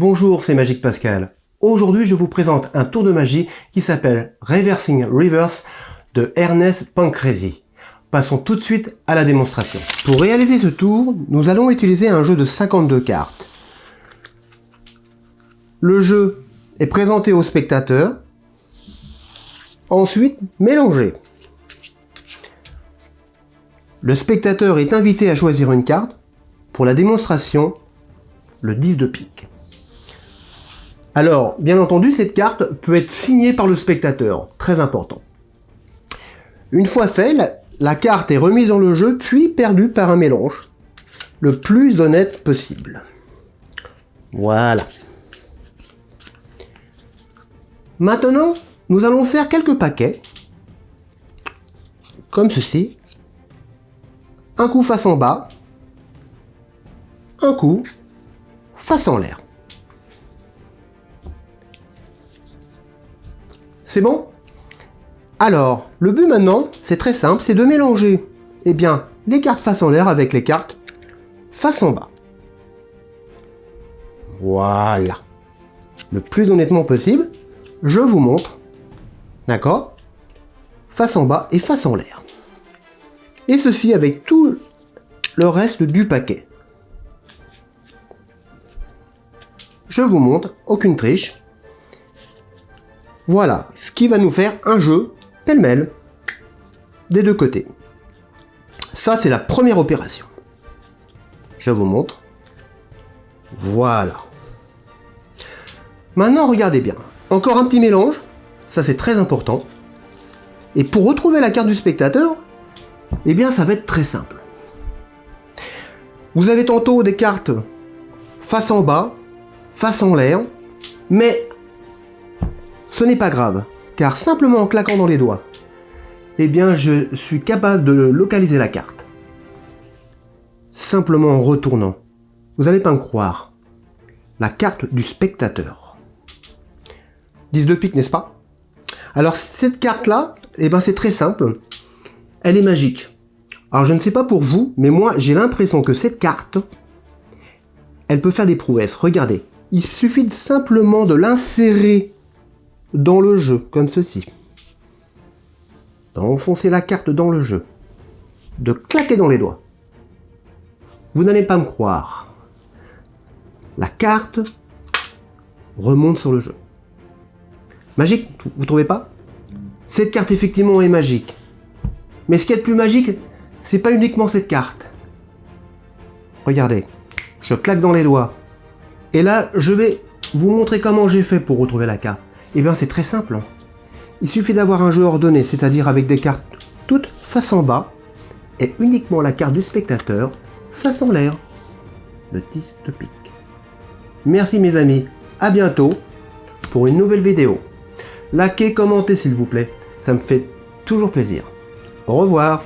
Bonjour, c'est Magique Pascal. Aujourd'hui, je vous présente un tour de magie qui s'appelle Reversing Reverse de Ernest Pancrezi. Passons tout de suite à la démonstration. Pour réaliser ce tour, nous allons utiliser un jeu de 52 cartes. Le jeu est présenté au spectateur, ensuite mélangé. Le spectateur est invité à choisir une carte. Pour la démonstration, le 10 de pique. Alors, bien entendu, cette carte peut être signée par le spectateur, très important. Une fois fait, la, carte est remise dans le jeu, puis perdue par un mélange, le plus honnête possible. Voilà. Maintenant, nous allons faire quelques paquets, comme ceci. Un coup face en bas, un coup face en l'air. C'est bon? Alors, le but maintenant, c'est très simple, c'est de mélanger eh bien, les cartes face en l'air avec les cartes face en bas. Voilà. Le plus honnêtement possible, je vous montre. D'accord? Face en bas et face en l'air. Et ceci avec tout le reste du paquet. Je vous montre, aucune triche. Voilà, ce qui va nous faire un jeu pêle-mêle des deux côtés. Ça, c'est la première opération. Je vous montre. Voilà. Maintenant, regardez bien. Encore un petit mélange. Ça, c'est très important. Et pour retrouver la carte du spectateur, eh bien, ça va être très simple. Vous avez tantôt des cartes face en bas, face en l'air, mais ce n'est pas grave, car simplement en claquant dans les doigts, eh bien je suis capable de localiser la carte. Simplement en retournant. Vous n'allez pas me croire. La carte du spectateur. 10 de pique, n'est-ce pas? Alors cette carte-là, eh ben c'est très simple. Elle est magique. Alors je ne sais pas pour vous, mais moi j'ai l'impression que cette carte, elle peut faire des prouesses. Regardez, il suffit simplement de l'insérer dans le jeu, comme ceci. D'enfoncer la carte dans le jeu. De claquer dans les doigts. Vous n'allez pas me croire. La carte remonte sur le jeu. Magique, vous trouvez pas? Cette carte effectivement est magique. Mais ce qui est le plus magique, c'est pas uniquement cette carte. Regardez, je claque dans les doigts. Et là, je vais vous montrer comment j'ai fait pour retrouver la carte. Eh bien c'est très simple. Il suffit d'avoir un jeu ordonné, c'est-à-dire avec des cartes toutes face en bas, et uniquement la carte du spectateur face en l'air. Le 10 de pique. Merci mes amis, à bientôt pour une nouvelle vidéo. Likez, commentez s'il vous plaît, ça me fait toujours plaisir. Au revoir